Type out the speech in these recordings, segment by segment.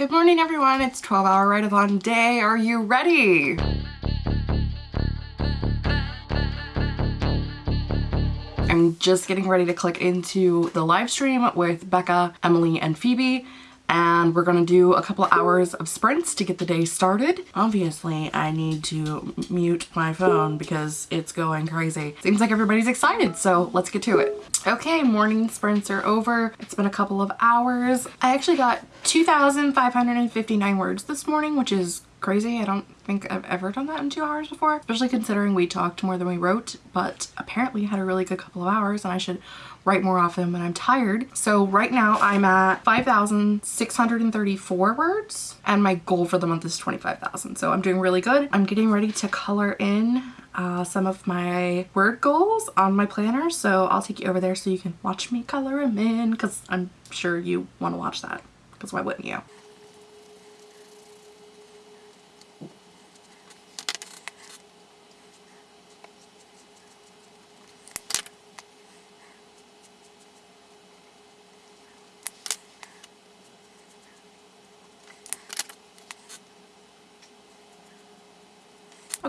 Good morning everyone, it's 12 hour write-a-thon day. Are you ready? I'm just getting ready to click into the live stream with Becca, Emily, and Phoebe and we're gonna do a couple hours of sprints to get the day started. Obviously, I need to mute my phone because it's going crazy. Seems like everybody's excited, so let's get to it. Okay, morning sprints are over. It's been a couple of hours. I actually got 2,559 words this morning, which is crazy. I don't think I've ever done that in two hours before, especially considering we talked more than we wrote, but apparently had a really good couple of hours and I should write more often when I'm tired. So right now I'm at 5,634 words and my goal for the month is 25,000. So I'm doing really good. I'm getting ready to color in uh, some of my word goals on my planner. So I'll take you over there so you can watch me color them in because I'm sure you want to watch that because why wouldn't you?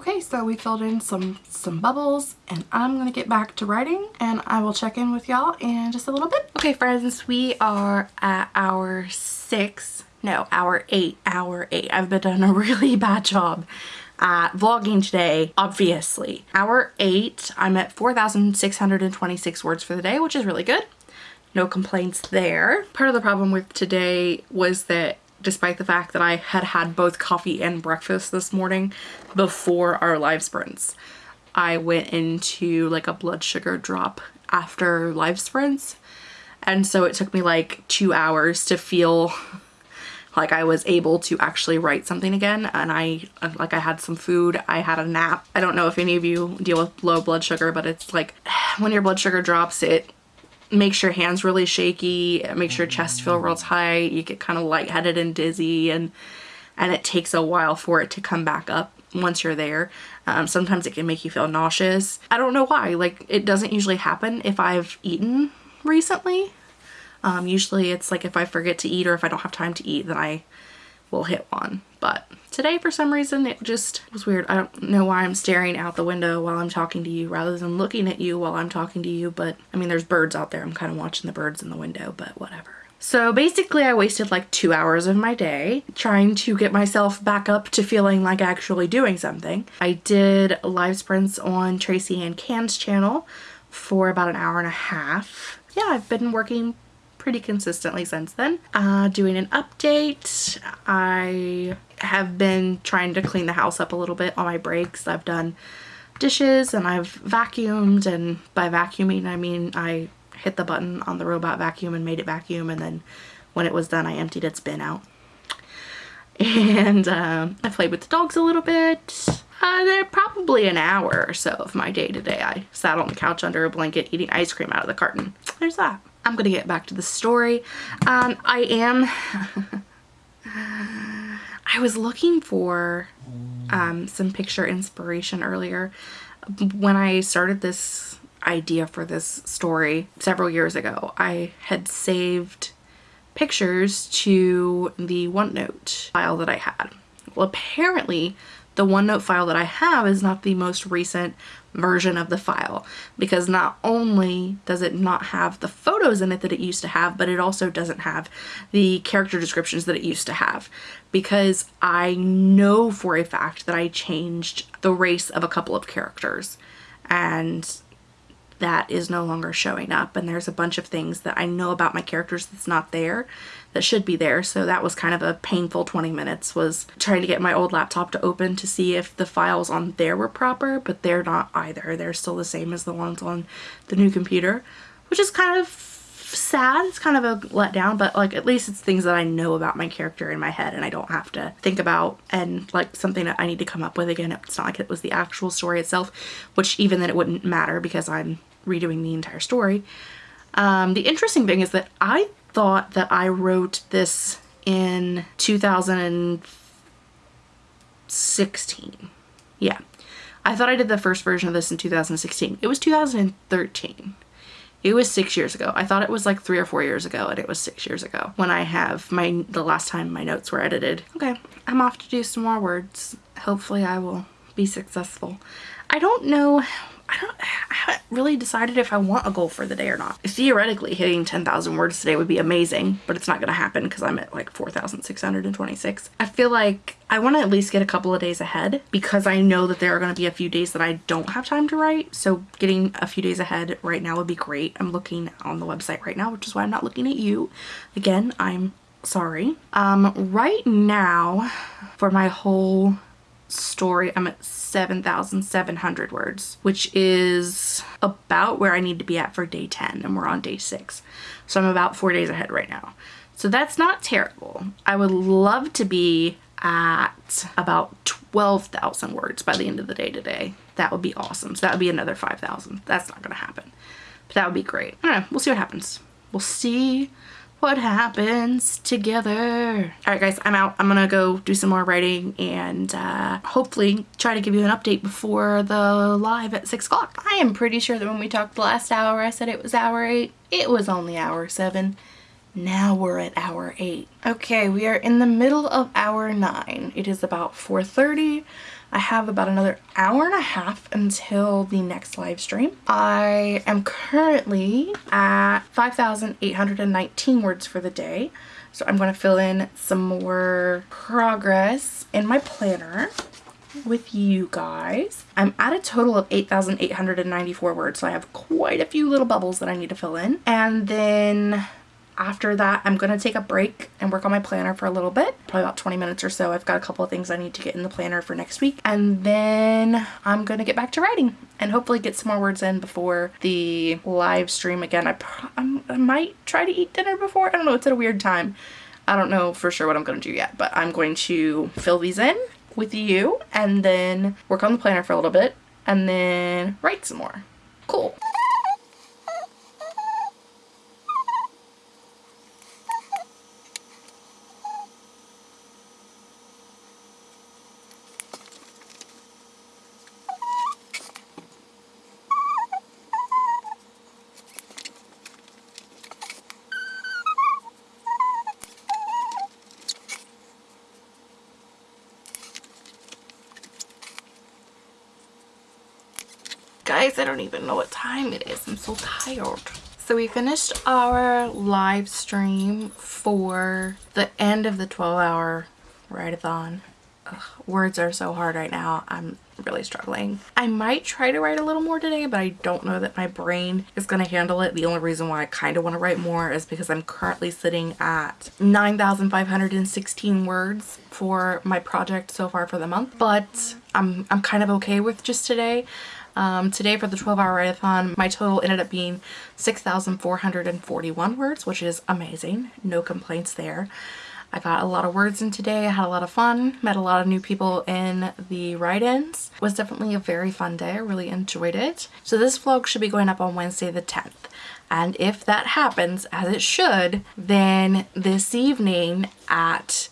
Okay, so we filled in some, some bubbles and I'm gonna get back to writing and I will check in with y'all in just a little bit. Okay friends, we are at hour six, no, hour eight, hour eight. I've been doing a really bad job at vlogging today, obviously. Hour eight, I'm at 4,626 words for the day, which is really good. No complaints there. Part of the problem with today was that despite the fact that I had had both coffee and breakfast this morning before our live sprints. I went into like a blood sugar drop after live sprints and so it took me like two hours to feel like I was able to actually write something again and I like I had some food I had a nap I don't know if any of you deal with low blood sugar but it's like when your blood sugar drops it makes your hands really shaky, it makes your chest feel real tight, you get kind of lightheaded and dizzy and and it takes a while for it to come back up once you're there. Um, sometimes it can make you feel nauseous. I don't know why, like it doesn't usually happen if I've eaten recently. Um, usually it's like if I forget to eat or if I don't have time to eat then I will hit one. But today for some reason it just was weird. I don't know why I'm staring out the window while I'm talking to you rather than looking at you while I'm talking to you. But I mean there's birds out there. I'm kind of watching the birds in the window but whatever. So basically I wasted like two hours of my day trying to get myself back up to feeling like actually doing something. I did live sprints on Tracy Ann Can's channel for about an hour and a half. Yeah, I've been working pretty consistently since then. Uh, doing an update. I have been trying to clean the house up a little bit on my breaks. I've done dishes and I've vacuumed and by vacuuming I mean I hit the button on the robot vacuum and made it vacuum and then when it was done I emptied its bin out. And um, I played with the dogs a little bit. Uh, probably an hour or so of my day today. I sat on the couch under a blanket eating ice cream out of the carton. There's that. I'm gonna get back to the story. Um, I am, I was looking for um, some picture inspiration earlier when I started this idea for this story several years ago. I had saved pictures to the OneNote file that I had. Well, apparently the OneNote file that I have is not the most recent version of the file because not only does it not have the photos in it that it used to have but it also doesn't have the character descriptions that it used to have because I know for a fact that I changed the race of a couple of characters. And that is no longer showing up. And there's a bunch of things that I know about my characters that's not there that should be there. So that was kind of a painful 20 minutes was trying to get my old laptop to open to see if the files on there were proper but they're not either. They're still the same as the ones on the new computer which is kind of sad. It's kind of a letdown but like at least it's things that I know about my character in my head and I don't have to think about and like something that I need to come up with again. It's not like it was the actual story itself which even then it wouldn't matter because I'm redoing the entire story. Um, the interesting thing is that I thought that I wrote this in 2016. Yeah. I thought I did the first version of this in 2016. It was 2013. It was six years ago. I thought it was like three or four years ago and it was six years ago when I have my the last time my notes were edited. Okay, I'm off to do some more words. Hopefully I will be successful. I don't know I don't haven't really decided if I want a goal for the day or not. Theoretically hitting 10,000 words today would be amazing, but it's not gonna happen because I'm at like 4,626. I feel like I want to at least get a couple of days ahead because I know that there are going to be a few days that I don't have time to write. So getting a few days ahead right now would be great. I'm looking on the website right now, which is why I'm not looking at you. Again, I'm sorry. Um, right now for my whole story, I'm at 7,700 words, which is about where I need to be at for day 10 and we're on day 6. So I'm about 4 days ahead right now. So that's not terrible. I would love to be at about 12,000 words by the end of the day today. That would be awesome. So that would be another 5,000. That's not going to happen. But that would be great. I don't know. We'll see what happens. We'll see what happens together. All right, guys, I'm out. I'm gonna go do some more writing and uh, hopefully try to give you an update before the live at six o'clock. I am pretty sure that when we talked the last hour, I said it was hour eight. It was only hour seven. Now we're at hour eight. Okay, we are in the middle of hour nine. It is about 4.30. I have about another hour and a half until the next live stream. I am currently at 5,819 words for the day. So I'm going to fill in some more progress in my planner with you guys. I'm at a total of 8,894 words, so I have quite a few little bubbles that I need to fill in. And then after that, I'm going to take a break and work on my planner for a little bit, probably about 20 minutes or so. I've got a couple of things I need to get in the planner for next week. And then I'm going to get back to writing and hopefully get some more words in before the live stream again. I, I might try to eat dinner before. I don't know. It's at a weird time. I don't know for sure what I'm going to do yet, but I'm going to fill these in with you and then work on the planner for a little bit and then write some more. Cool. Guys, I don't even know what time it is. I'm so tired. So we finished our live stream for the end of the 12 hour write-a-thon. Words are so hard right now. I'm really struggling. I might try to write a little more today, but I don't know that my brain is going to handle it. The only reason why I kind of want to write more is because I'm currently sitting at 9,516 words for my project so far for the month, but I'm, I'm kind of okay with just today. Um, today for the 12 hour write-a-thon, my total ended up being 6,441 words, which is amazing. No complaints there. I got a lot of words in today. I had a lot of fun, met a lot of new people in the write-ins. It was definitely a very fun day. I really enjoyed it. So this vlog should be going up on Wednesday the 10th. And if that happens, as it should, then this evening at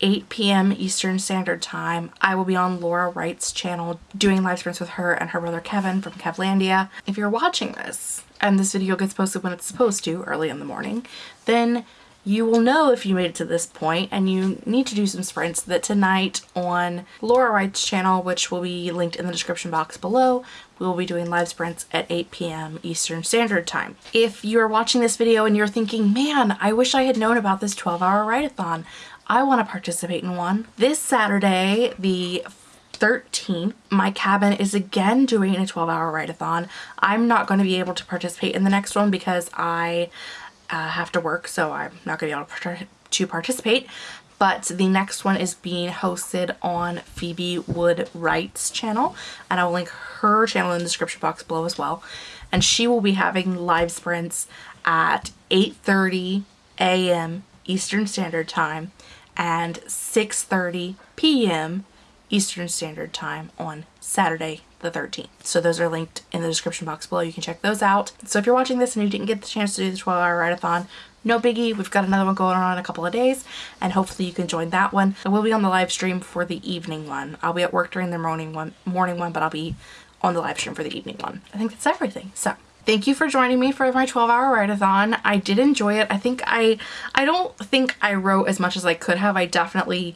8 p.m. Eastern Standard Time, I will be on Laura Wright's channel doing live streams with her and her brother Kevin from Kevlandia. If you're watching this and this video gets posted when it's supposed to, early in the morning, then you will know if you made it to this point and you need to do some sprints that tonight on Laura Wright's channel, which will be linked in the description box below, we will be doing live sprints at 8 p.m. Eastern Standard Time. If you're watching this video and you're thinking, man, I wish I had known about this 12 hour write-a-thon, I want to participate in one. This Saturday, the 13th, my cabin is again doing a 12 hour write-a-thon. I'm not going to be able to participate in the next one because I uh, have to work, so I'm not going to be able to participate. But the next one is being hosted on Phoebe Wood Wright's channel, and I will link her channel in the description box below as well. And she will be having live sprints at 8.30 a.m. Eastern Standard Time and 6.30 p.m. Eastern Standard Time on Saturday, the 13th. So those are linked in the description box below. You can check those out. So if you're watching this and you didn't get the chance to do the 12 hour write-a-thon, no biggie. We've got another one going on in a couple of days and hopefully you can join that one. I will be on the live stream for the evening one. I'll be at work during the morning one, morning one, but I'll be on the live stream for the evening one. I think that's everything. So thank you for joining me for my 12 hour write-a-thon. I did enjoy it. I think I, I don't think I wrote as much as I could have. I definitely,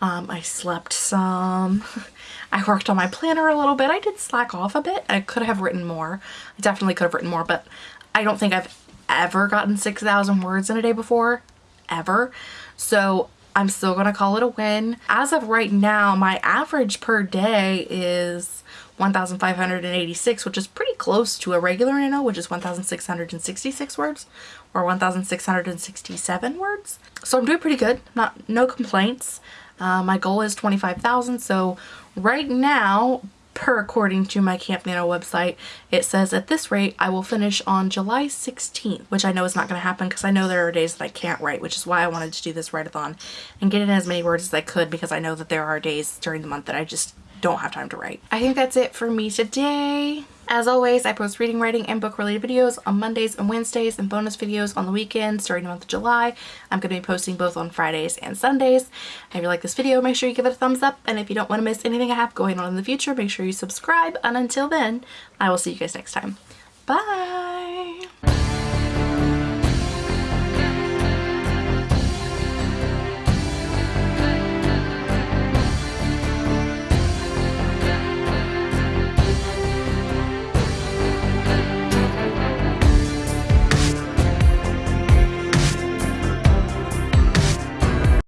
um, I slept some. I worked on my planner a little bit. I did slack off a bit. I could have written more. I definitely could have written more, but I don't think I've ever gotten 6,000 words in a day before, ever. So I'm still gonna call it a win. As of right now, my average per day is 1,586, which is pretty close to a regular Nano, which is 1,666 words or 1,667 words. So I'm doing pretty good, not no complaints. Uh, my goal is 25,000, so right now, per according to my Camp Nano website, it says at this rate I will finish on July 16th, which I know is not going to happen because I know there are days that I can't write, which is why I wanted to do this write-a-thon and get in as many words as I could because I know that there are days during the month that I just don't have time to write. I think that's it for me today. As always, I post reading, writing, and book related videos on Mondays and Wednesdays and bonus videos on the weekends during the month of July. I'm going to be posting both on Fridays and Sundays. If you like this video, make sure you give it a thumbs up. And if you don't want to miss anything I have going on in the future, make sure you subscribe. And until then, I will see you guys next time. Bye!